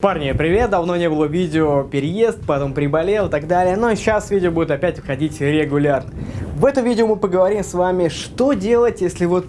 Парни, привет! Давно не было видео переезд, потом приболел и так далее, но сейчас видео будет опять выходить регулярно. В этом видео мы поговорим с вами, что делать, если вот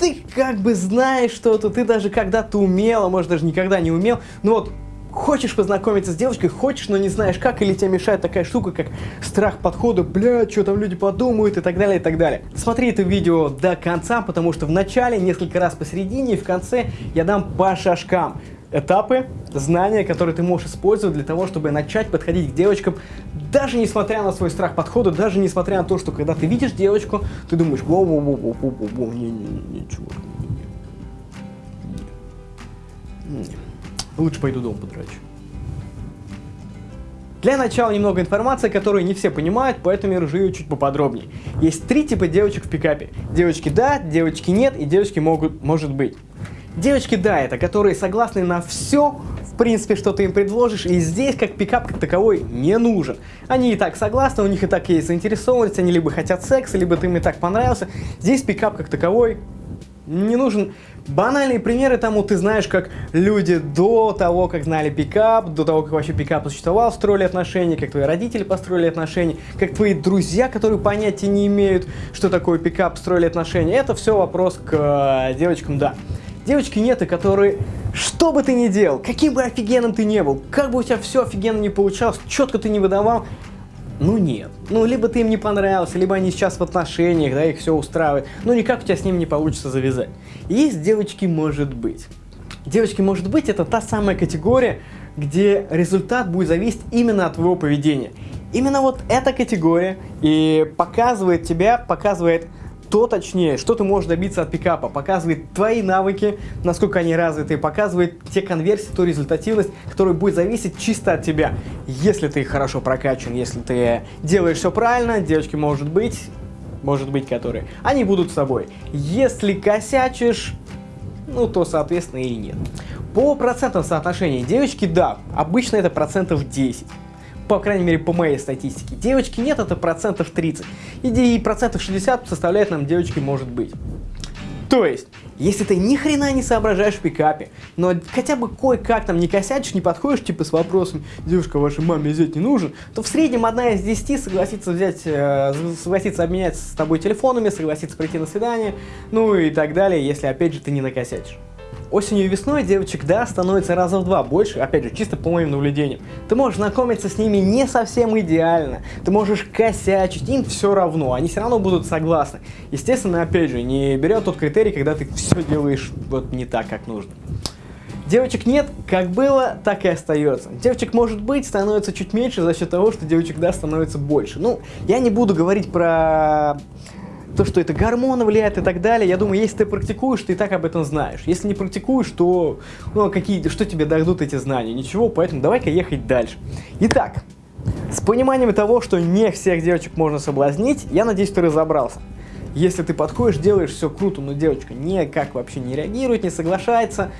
ты как бы знаешь что-то, ты даже когда-то умел, а может даже никогда не умел, но вот хочешь познакомиться с девочкой, хочешь, но не знаешь как, или тебе мешает такая штука, как страх подхода, бля, что там люди подумают и так далее, и так далее. Смотри это видео до конца, потому что в начале, несколько раз посередине и в конце я дам по шажкам этапы, знания, которые ты можешь использовать для того, чтобы начать подходить к девочкам, даже несмотря на свой страх подхода, даже несмотря на то, что когда ты видишь девочку, ты думаешь, воу воу воу воу воу воу не не не чувак, не, не. Лучше пойду дом подрачу. Для начала немного информации, которую не все понимают, поэтому я разжую чуть поподробнее. Есть три типа девочек в пикапе. Девочки да, девочки нет и девочки могут, может быть. Девочки, да, это которые согласны на все, в принципе, что ты им предложишь, и здесь как пикап как таковой не нужен. Они и так согласны, у них и так есть заинтересованность, они либо хотят секса, либо ты им и так понравился. Здесь пикап как таковой не нужен. Банальные примеры тому ты знаешь, как люди до того, как знали пикап, до того, как вообще пикап существовал, строили отношения, как твои родители построили отношения, как твои друзья, которые понятия не имеют, что такое пикап, строили отношения. Это все вопрос к э, девочкам, да. Девочки нет, и которые, что бы ты ни делал, каким бы офигенным ты не был, как бы у тебя все офигенно не получалось, четко ты не выдавал, ну нет. Ну, либо ты им не понравился, либо они сейчас в отношениях, да, их все устраивает. Ну, никак у тебя с ним не получится завязать. Есть девочки может быть. Девочки может быть это та самая категория, где результат будет зависеть именно от твоего поведения. Именно вот эта категория и показывает тебя, показывает то точнее, что ты можешь добиться от пикапа, показывает твои навыки, насколько они развиты, показывает те конверсии, ту результативность, которая будет зависеть чисто от тебя. Если ты хорошо прокачан, если ты делаешь все правильно, девочки может быть, может быть которые, они будут с тобой. Если косячишь, ну то соответственно и нет. По процентам соотношения девочки, да, обычно это процентов 10 по крайней мере, по моей статистике. Девочки нет, это процентов 30. И процентов 60 составляет нам девочки может быть. То есть, если ты ни хрена не соображаешь в пикапе, но хотя бы кое-как там не косячишь, не подходишь типа с вопросом «девушка, вашей маме взять не нужен», то в среднем одна из десяти согласится взять, э, согласится обменяться с тобой телефонами, согласится прийти на свидание, ну и так далее, если опять же ты не накосячишь. Осенью и весной девочек, да, становится раза в два больше, опять же, чисто по моим наблюдениям. Ты можешь знакомиться с ними не совсем идеально, ты можешь косячить, им все равно, они все равно будут согласны. Естественно, опять же, не берет тот критерий, когда ты все делаешь вот не так, как нужно. Девочек нет, как было, так и остается. Девочек может быть, становится чуть меньше за счет того, что девочек, да, становится больше. Ну, я не буду говорить про то, что это гормоны влияют и так далее, я думаю, если ты практикуешь, ты и так об этом знаешь. Если не практикуешь, то ну, какие, что тебе дадут эти знания? Ничего, поэтому давай-ка ехать дальше. Итак, с пониманием того, что не всех девочек можно соблазнить, я надеюсь, ты разобрался. Если ты подходишь, делаешь все круто, но девочка никак вообще не реагирует, не соглашается,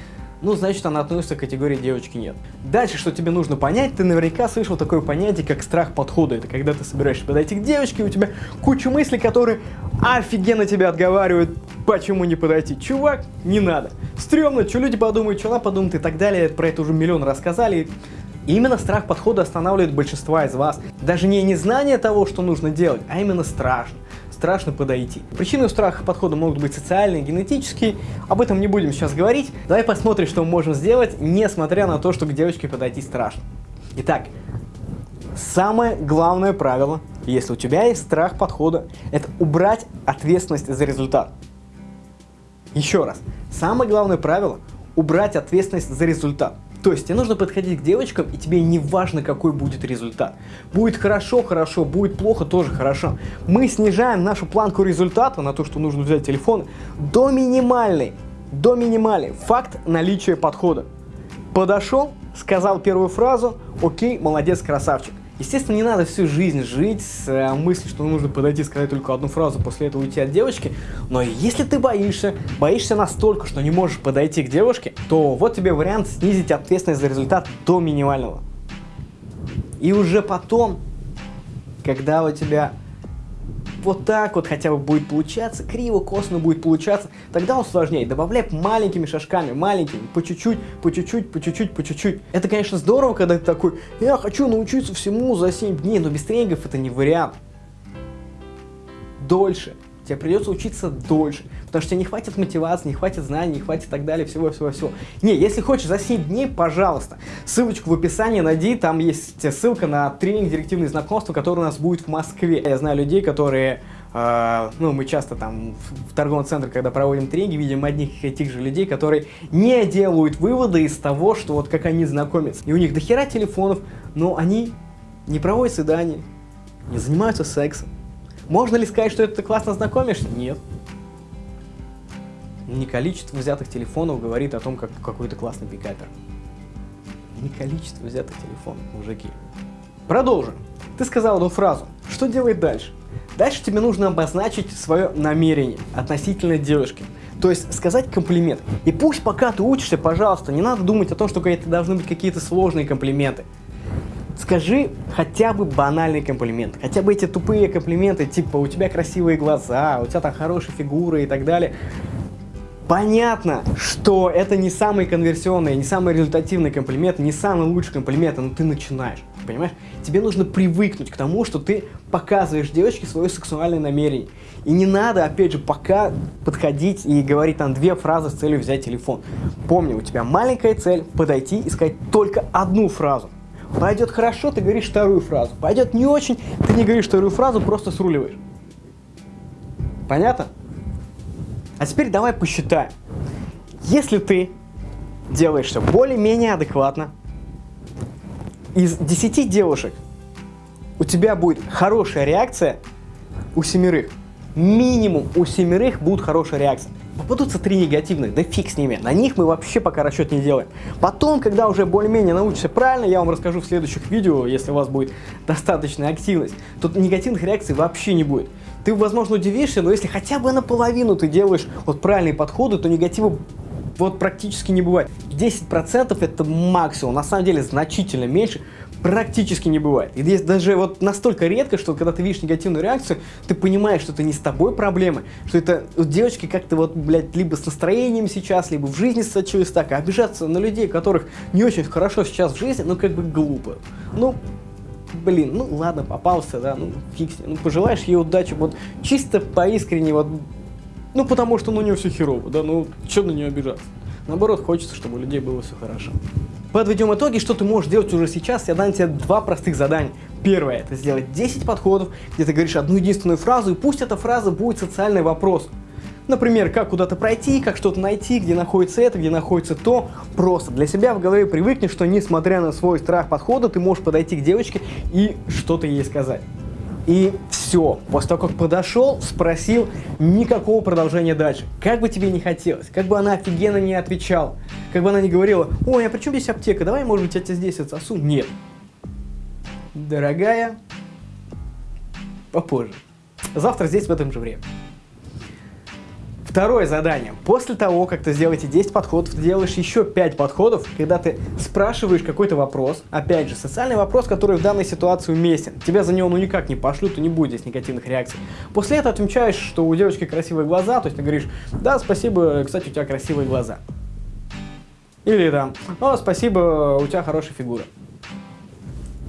ну, значит, она относится к категории девочки нет. Дальше, что тебе нужно понять, ты наверняка слышал такое понятие, как страх подхода. Это когда ты собираешься подойти к девочке, у тебя куча мыслей, которые офигенно тебя отговаривают, почему не подойти. Чувак, не надо. Стремно, что люди подумают, что она подумает и так далее. Про это уже миллион рассказали. И именно страх подхода останавливает большинство из вас. Даже не незнание того, что нужно делать, а именно страшно страшно подойти. Причины страха подхода могут быть социальные, генетические, об этом не будем сейчас говорить. Давай посмотрим, что мы можем сделать, несмотря на то, что к девочке подойти страшно. Итак, самое главное правило, если у тебя есть страх подхода, это убрать ответственность за результат. Еще раз, самое главное правило – убрать ответственность за результат. То есть тебе нужно подходить к девочкам, и тебе не важно, какой будет результат. Будет хорошо, хорошо, будет плохо, тоже хорошо. Мы снижаем нашу планку результата на то, что нужно взять телефон, до минимальной. До минимальной. Факт наличия подхода. Подошел, сказал первую фразу, окей, молодец, красавчик. Естественно, не надо всю жизнь жить с э, мыслью, что нужно подойти сказать только одну фразу, после этого уйти от девочки. Но если ты боишься, боишься настолько, что не можешь подойти к девушке, то вот тебе вариант снизить ответственность за результат до минимального. И уже потом, когда у тебя вот так вот хотя бы будет получаться, криво, косно будет получаться, тогда он сложнее. Добавляй маленькими шажками, маленькими, по чуть-чуть, по чуть-чуть, по чуть-чуть, по чуть-чуть. Это, конечно, здорово, когда ты такой, я хочу научиться всему за 7 дней, но без тренингов это не вариант. Дольше. Тебе придется учиться дольше, потому что тебе не хватит мотивации, не хватит знаний, не хватит так далее, всего-всего-всего. Не, если хочешь за 7 дней, пожалуйста, ссылочку в описании найди, там есть ссылка на тренинг «Директивные знакомства», который у нас будет в Москве. Я знаю людей, которые, э, ну, мы часто там в торговом центре, когда проводим тренинги, видим одних и тех же людей, которые не делают выводы из того, что вот как они знакомятся. И у них дохера телефонов, но они не проводят свидания, не занимаются сексом можно ли сказать, что ты классно знакомишься? Нет. Не количество взятых телефонов говорит о том, как какой то классный пикапер. Не количество взятых телефонов, мужики. Продолжим. Ты сказал одну фразу. Что делать дальше? Дальше тебе нужно обозначить свое намерение относительно девушки. То есть сказать комплимент. И пусть пока ты учишься, пожалуйста, не надо думать о том, что это должны быть какие-то сложные комплименты. Скажи хотя бы банальный комплимент, хотя бы эти тупые комплименты, типа у тебя красивые глаза, у тебя там хорошая фигура и так далее. Понятно, что это не самый конверсионный, не самый результативный комплимент, не самый лучший комплимент, но ты начинаешь, понимаешь? Тебе нужно привыкнуть к тому, что ты показываешь девочке свое сексуальное намерение. И не надо, опять же, пока подходить и говорить там две фразы с целью взять телефон. Помни, у тебя маленькая цель подойти и сказать только одну фразу. Пойдет хорошо, ты говоришь вторую фразу. Пойдет не очень, ты не говоришь вторую фразу, просто сруливаешь. Понятно? А теперь давай посчитаем. Если ты делаешь все более-менее адекватно, из 10 девушек у тебя будет хорошая реакция у семерых. Минимум у семерых будет хорошая реакция. Попадутся три негативных, да фиг с ними. На них мы вообще пока расчет не делаем. Потом, когда уже более-менее научишься правильно, я вам расскажу в следующих видео, если у вас будет достаточная активность, то негативных реакций вообще не будет. Ты, возможно, удивишься, но если хотя бы наполовину ты делаешь вот правильные подходы, то негатива вот практически не бывает. 10% это максимум, на самом деле значительно меньше, практически не бывает. И здесь даже вот настолько редко, что когда ты видишь негативную реакцию, ты понимаешь, что это не с тобой проблемы, что это у девочки как-то вот, блядь, либо с настроением сейчас, либо в жизни случилось так, а обижаться на людей, которых не очень хорошо сейчас в жизни, ну как бы глупо. Ну, блин, ну ладно, попался, да, ну фиг ну пожелаешь ей удачи, вот чисто поискренне, вот, ну потому что ну, у нее все херово, да, ну что на нее обижаться. Наоборот, хочется, чтобы у людей было все хорошо. Подведем итоги, что ты можешь делать уже сейчас. Я дам тебе два простых задания. Первое, это сделать 10 подходов, где ты говоришь одну единственную фразу, и пусть эта фраза будет социальный вопрос. Например, как куда-то пройти, как что-то найти, где находится это, где находится то. Просто для себя в голове привыкни, что несмотря на свой страх подхода, ты можешь подойти к девочке и что-то ей сказать. И все. После того, как подошел, спросил, никакого продолжения дальше. Как бы тебе не хотелось, как бы она офигенно не отвечала, как бы она не говорила, ой, а при чем здесь аптека, давай, может быть, я тебя здесь отсосу. Нет. Дорогая, попозже. Завтра здесь в этом же время. Второе задание. После того, как ты сделаете 10 подходов, ты делаешь еще 5 подходов, когда ты спрашиваешь какой-то вопрос, опять же, социальный вопрос, который в данной ситуации уместен. Тебя за него ну никак не пошлют, и не будет здесь негативных реакций. После этого отмечаешь, что у девочки красивые глаза, то есть ты говоришь, да, спасибо, кстати, у тебя красивые глаза. Или там, о, спасибо, у тебя хорошая фигура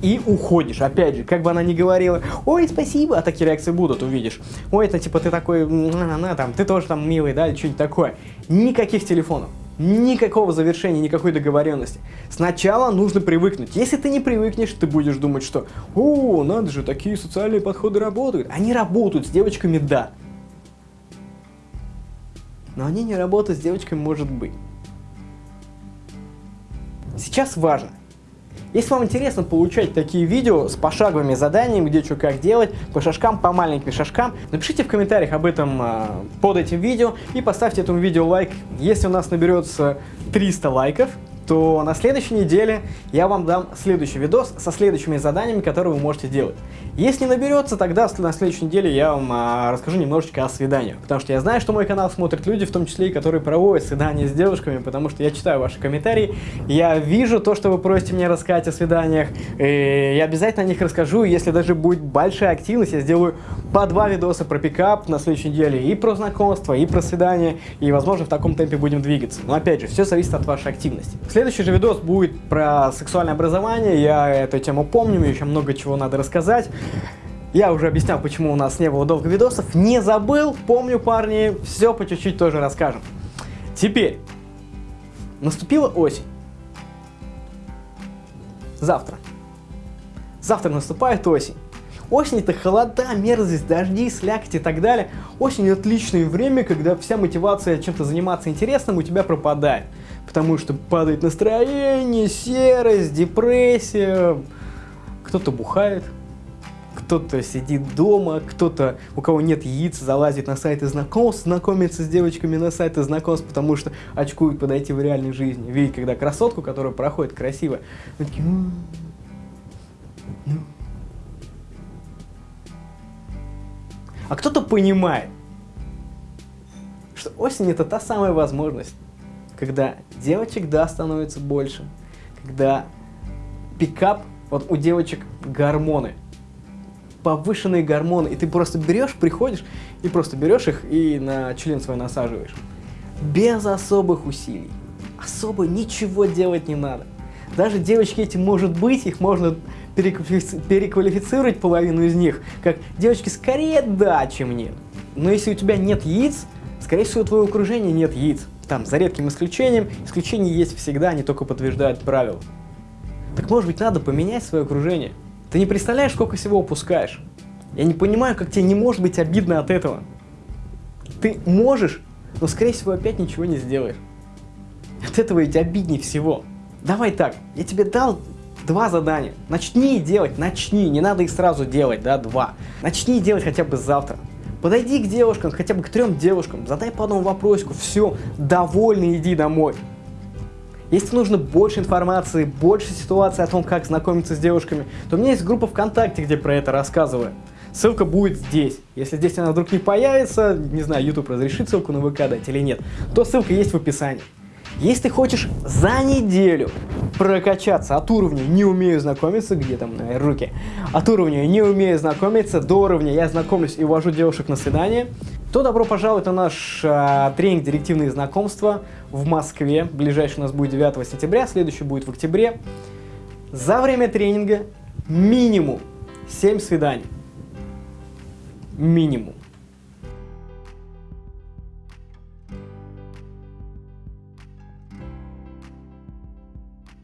и уходишь. Опять же, как бы она ни говорила, ой, спасибо, а такие реакции будут, увидишь. Ой, это типа ты такой, на, на, там, ты тоже там милый, да, или что-нибудь такое. Никаких телефонов. Никакого завершения, никакой договоренности. Сначала нужно привыкнуть. Если ты не привыкнешь, ты будешь думать, что «О, надо же, такие социальные подходы работают». Они работают с девочками, да. Но они не работают с девочками, может быть. Сейчас важно, если вам интересно получать такие видео с пошаговыми заданиями, где что как делать, по шажкам, по маленьким шажкам, напишите в комментариях об этом э, под этим видео и поставьте этому видео лайк. Если у нас наберется 300 лайков, то на следующей неделе я вам дам следующий видос со следующими заданиями, которые вы можете делать. Если наберется, тогда на следующей неделе я вам а, расскажу немножечко о свиданиях. Потому что я знаю, что мой канал смотрят люди, в том числе и которые проводят свидания с девушками, потому что я читаю ваши комментарии, я вижу то, что вы просите мне рассказать о свиданиях, и я обязательно о них расскажу, если даже будет большая активность, я сделаю по два видоса про пикап на следующей неделе, и про знакомство, и про свидание, и, возможно, в таком темпе будем двигаться. Но, опять же, все зависит от вашей активности. Следующий же видос будет про сексуальное образование, я эту тему помню, еще много чего надо рассказать. Я уже объяснял, почему у нас не было долго видосов, не забыл, помню, парни, все по чуть-чуть тоже расскажем. Теперь, наступила осень. Завтра. Завтра наступает осень. Осень это холода, мерзость, дожди, слякоть и так далее. Осень отличное время, когда вся мотивация чем-то заниматься интересным у тебя пропадает. Потому что падает настроение, серость, депрессия. Кто-то бухает, кто-то сидит дома, кто-то, у кого нет яиц, залазит на сайты знакомств, знакомится с девочками на сайты знакомств, потому что очкует подойти в реальной жизни. Видит, когда красотку, которая проходит красиво, такие, ну, А кто-то понимает, что осень это та самая возможность, когда девочек, да, становится больше, когда пикап, вот у девочек гормоны, повышенные гормоны, и ты просто берешь, приходишь, и просто берешь их и на член свой насаживаешь. Без особых усилий. Особо ничего делать не надо. Даже девочки эти, может быть, их можно переквалифицировать половину из них, как девочки скорее да, чем нет. Но если у тебя нет яиц, скорее всего, у твоего окружения нет яиц. Там, за редким исключением, исключения есть всегда, они только подтверждают правила. Так может быть надо поменять свое окружение? Ты не представляешь, сколько всего упускаешь. Я не понимаю, как тебе не может быть обидно от этого. Ты можешь, но скорее всего опять ничего не сделаешь. От этого ведь обиднее всего. Давай так, я тебе дал два задания. Начни делать, начни, не надо их сразу делать, да, два. Начни делать хотя бы завтра. Подойди к девушкам, хотя бы к трем девушкам, задай по одному вопросику, все, довольный, иди домой. Если нужно больше информации, больше ситуаций о том, как знакомиться с девушками, то у меня есть группа ВКонтакте, где про это рассказываю. Ссылка будет здесь. Если здесь она вдруг не появится, не знаю, YouTube разрешит ссылку на ВК дать или нет, то ссылка есть в описании. Если ты хочешь за неделю прокачаться от уровня «не умею знакомиться», где там на руки, от уровня «не умею знакомиться» до уровня «я знакомлюсь и увожу девушек на свидание», то добро пожаловать на наш э, тренинг «Директивные знакомства» в Москве. Ближайший у нас будет 9 сентября, следующий будет в октябре. За время тренинга минимум 7 свиданий. Минимум.